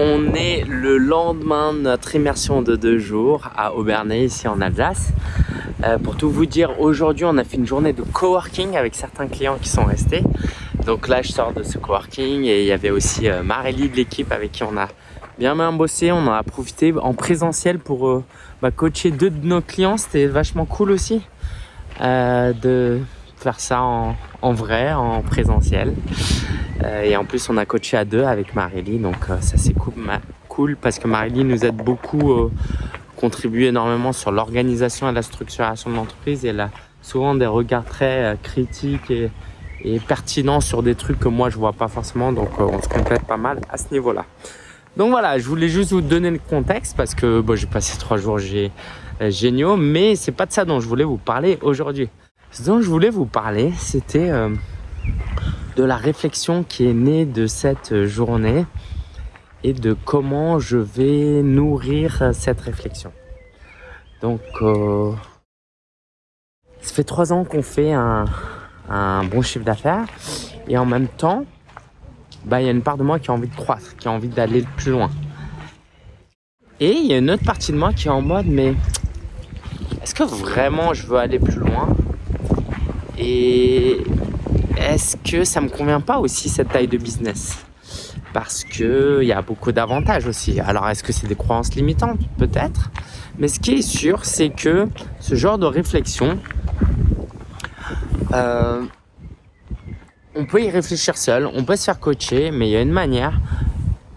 On est le lendemain de notre immersion de deux jours à Aubernay, ici en Alsace. Euh, pour tout vous dire, aujourd'hui on a fait une journée de coworking avec certains clients qui sont restés. Donc là je sors de ce coworking et il y avait aussi euh, Marélie de l'équipe avec qui on a bien bien bossé. On en a profité en présentiel pour euh, bah, coacher deux de nos clients. C'était vachement cool aussi euh, de faire ça en, en, vrai, en présentiel. Euh, et en plus, on a coaché à deux avec Marélie. Donc euh, ça, c'est cool, parce que Marélie nous aide beaucoup, euh, contribue énormément sur l'organisation et la structuration de l'entreprise. Elle a souvent des regards très euh, critiques et, pertinents sur des trucs que moi, je vois pas forcément. Donc on se complète pas mal à ce niveau-là. Donc voilà, je voulais juste vous donner le contexte parce que j'ai passé trois jours géniaux, mais c'est pas de ça dont je voulais vous parler aujourd'hui. Ce dont je voulais vous parler, c'était euh, de la réflexion qui est née de cette journée et de comment je vais nourrir cette réflexion. Donc, euh, ça fait trois ans qu'on fait un, bon chiffre d'affaires et en même temps, bah, il y a une part de moi qui a envie de croître, qui a envie d'aller plus loin. Et il y a une autre partie de moi qui est en mode, mais est-ce que vraiment je veux aller plus loin? Et est-ce que ça me convient pas aussi cette taille de business? Parce que il y a beaucoup d'avantages aussi. Alors est-ce que c'est des croyances limitantes? Peut-être. Mais ce qui est sûr, c'est que ce genre de réflexion, euh, on peut y réfléchir seul, on peut se faire coacher, mais il y a une manière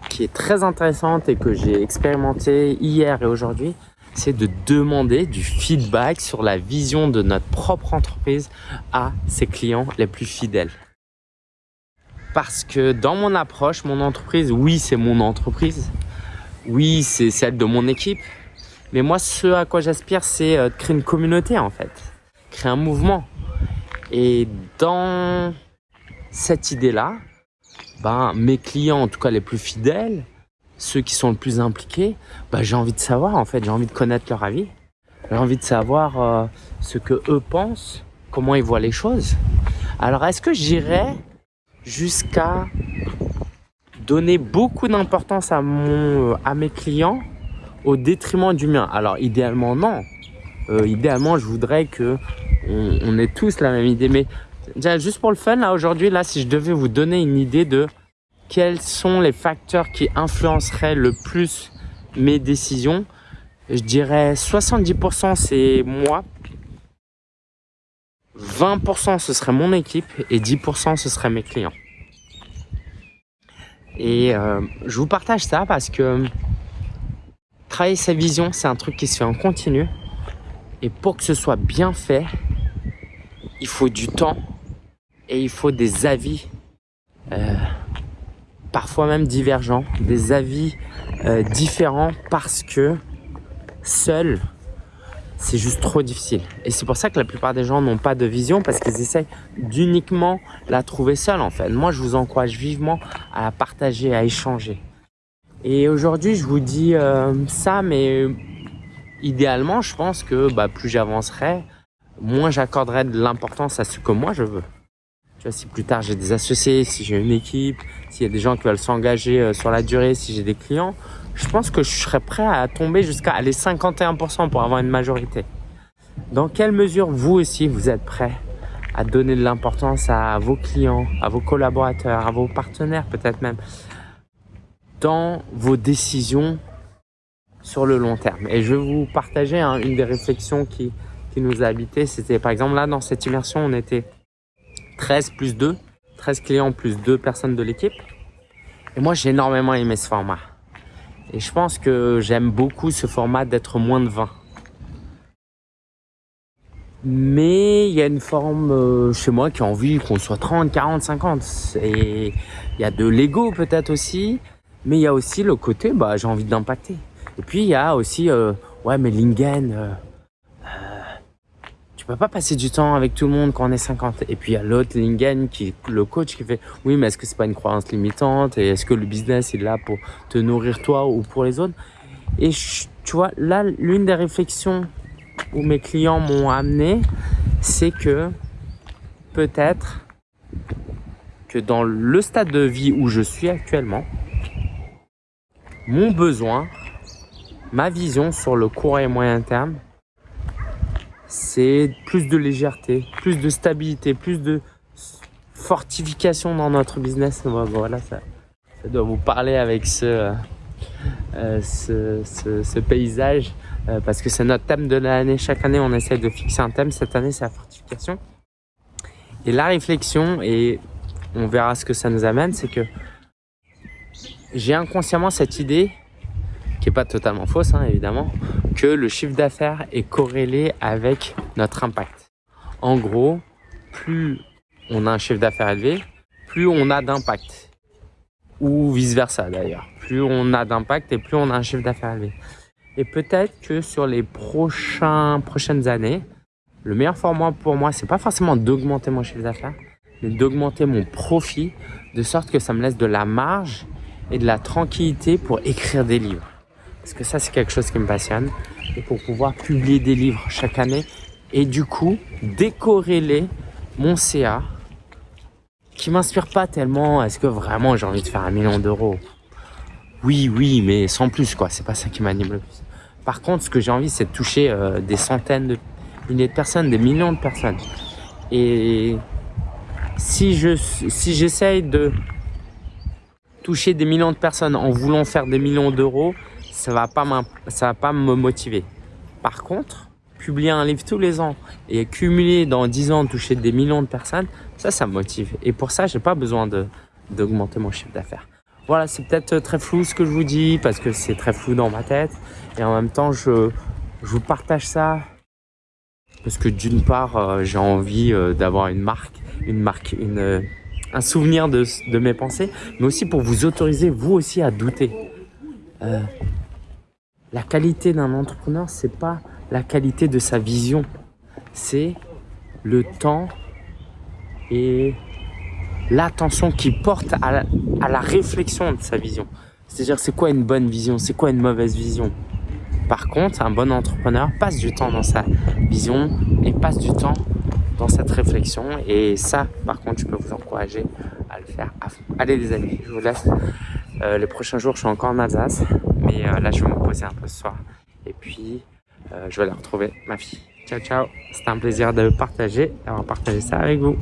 qui est très intéressante et que j'ai expérimenté hier et aujourd'hui, c'est de demander du feedback sur la vision de notre propre entreprise à ses clients les plus fidèles. Parce que dans mon approche, mon entreprise, oui, c'est mon entreprise. Oui, c'est celle de mon équipe. Mais moi, ce à quoi j'aspire, c'est euh, de créer une communauté, en fait. Créer un mouvement. Et dans cette idée-là, ben, mes clients, en tout cas les plus fidèles, ceux qui sont le plus impliqués, ben, j'ai envie de savoir, en fait, j'ai envie de connaître leur avis. J'ai envie de savoir euh, ce que eux pensent, comment ils voient les choses. Alors, est-ce que j'irais jusqu'à donner beaucoup d'importance à mon, à mes clients au détriment du mien? Alors, idéalement, non. Euh, idéalement, je voudrais que on, ait tous la même idée, mais juste pour le fun, là, aujourd'hui, là, si je devais vous donner une idée de quels sont les facteurs qui influenceraient le plus mes décisions, je dirais 70% c'est moi, 20% ce serait mon équipe et 10% ce serait mes clients. Et euh, je vous partage ça parce que travailler sa vision, c'est un truc qui se fait en continu. Et pour que ce soit bien fait, il faut du temps et il faut des avis, euh, parfois même divergents, des avis euh, différents parce que seul, c'est juste trop difficile. Et c'est pour ça que la plupart des gens n'ont pas de vision parce qu'ils essayent d'uniquement la trouver seule en fait. Moi, je vous encourage vivement à la partager, à échanger. Et aujourd'hui, je vous dis euh, ça, mais idéalement, je pense que bah, plus j'avancerai, moins j'accorderai de l'importance à ce que moi je veux. Si plus tard j'ai des associés, si j'ai une équipe, s'il y a des gens qui veulent s'engager euh, sur la durée, si j'ai des clients, je pense que je serais prêt à tomber jusqu'à aller 51% pour avoir une majorité. Dans quelle mesure vous aussi vous êtes prêt à donner de l'importance à vos clients, à vos collaborateurs, à vos partenaires peut-être même, dans vos décisions sur le long terme? Et je vais vous partager hein, une des réflexions qui, qui nous a habité. C'était par exemple là dans cette immersion, on était 13 plus 2, 13 clients plus 2 personnes de l'équipe. Et moi, j'ai énormément aimé ce format. Et je pense que j'aime beaucoup ce format d'être moins de 20. Mais il y a une forme euh, chez moi qui a envie qu'on soit 30, 40, 50. Et il y a de l'ego peut-être aussi. Mais il y a aussi le côté, bah, j'ai envie d'impacter. Et puis il y a aussi, euh, ouais, mais Lingen, euh, tu peux pas passer du temps avec tout le monde quand on est 50. Et puis il y a l'autre Lingen qui le coach qui fait oui mais est-ce que c'est pas une croyance limitante? Et est-ce que le business est là pour te nourrir toi ou pour les autres? Et tu vois là l'une des réflexions où mes clients m'ont amené c'est que peut-être que dans le stade de vie où je suis actuellement mon besoin, ma vision sur le court et moyen terme, c'est plus de légèreté, plus de stabilité, plus de fortification dans notre business. Voilà, ça, ça doit vous parler avec ce, euh, ce, ce, paysage euh, parce que c'est notre thème de l'année. Chaque année, on essaie de fixer un thème. Cette année, c'est la fortification. Et la réflexion, et on verra ce que ça nous amène, c'est que j'ai inconsciemment cette idée, qui est pas totalement fausse hein, évidemment, que le chiffre d'affaires est corrélé avec notre impact. En gros, plus on a un chiffre d'affaires élevé, plus on a d'impact. Ou vice versa d'ailleurs. Plus on a d'impact et plus on a un chiffre d'affaires élevé. Et peut-être que sur les prochains, prochaines années, le meilleur format pour moi, c'est pas forcément d'augmenter mon chiffre d'affaires, mais d'augmenter mon profit de sorte que ça me laisse de la marge et de la tranquillité pour écrire des livres. Parce que ça, c'est quelque chose qui me passionne. Et pour pouvoir publier des livres chaque année et du coup, décorréler mon CA qui m'inspire pas tellement. Est-ce que vraiment j'ai envie de faire un million d'euros? Oui, oui, mais sans plus quoi. C'est pas ça qui m'anime le plus. Par contre, ce que j'ai envie, c'est de toucher euh, des centaines de milliers de personnes, des millions de personnes. Et si je si j'essaye de toucher des millions de personnes en voulant faire des millions d'euros, ça va pas va pas me motiver. Par contre, publier un livre tous les ans et cumuler dans 10 ans toucher des millions de personnes, ça, ça me motive. Et pour ça, j'ai pas besoin d'augmenter mon chiffre d'affaires. Voilà, c'est peut-être très flou ce que je vous dis parce que c'est très flou dans ma tête. Et en même temps, je, je vous partage ça parce que d'une part, euh, j'ai envie euh, d'avoir une marque, une marque, une, euh, un souvenir de, de, mes pensées, mais aussi pour vous autoriser, vous aussi, à douter. La qualité d'un entrepreneur, c'est pas la qualité de sa vision. C'est le temps et l'attention qu'il porte à la, réflexion de sa vision. C'est-à-dire, c'est quoi une bonne vision? C'est quoi une mauvaise vision? Par contre, un bon entrepreneur passe du temps dans sa vision et passe du temps dans cette réflexion. Et ça, par contre, je peux vous encourager à le faire à fond. Allez les amis, je vous laisse. Euh, les prochains jours, je suis encore en Alsace. Mais euh, là, je vais me poser un peu ce soir. Et puis, euh, je vais la retrouver, ma fille. Ciao, ciao. C'était un plaisir de partager, d'avoir partagé ça avec vous.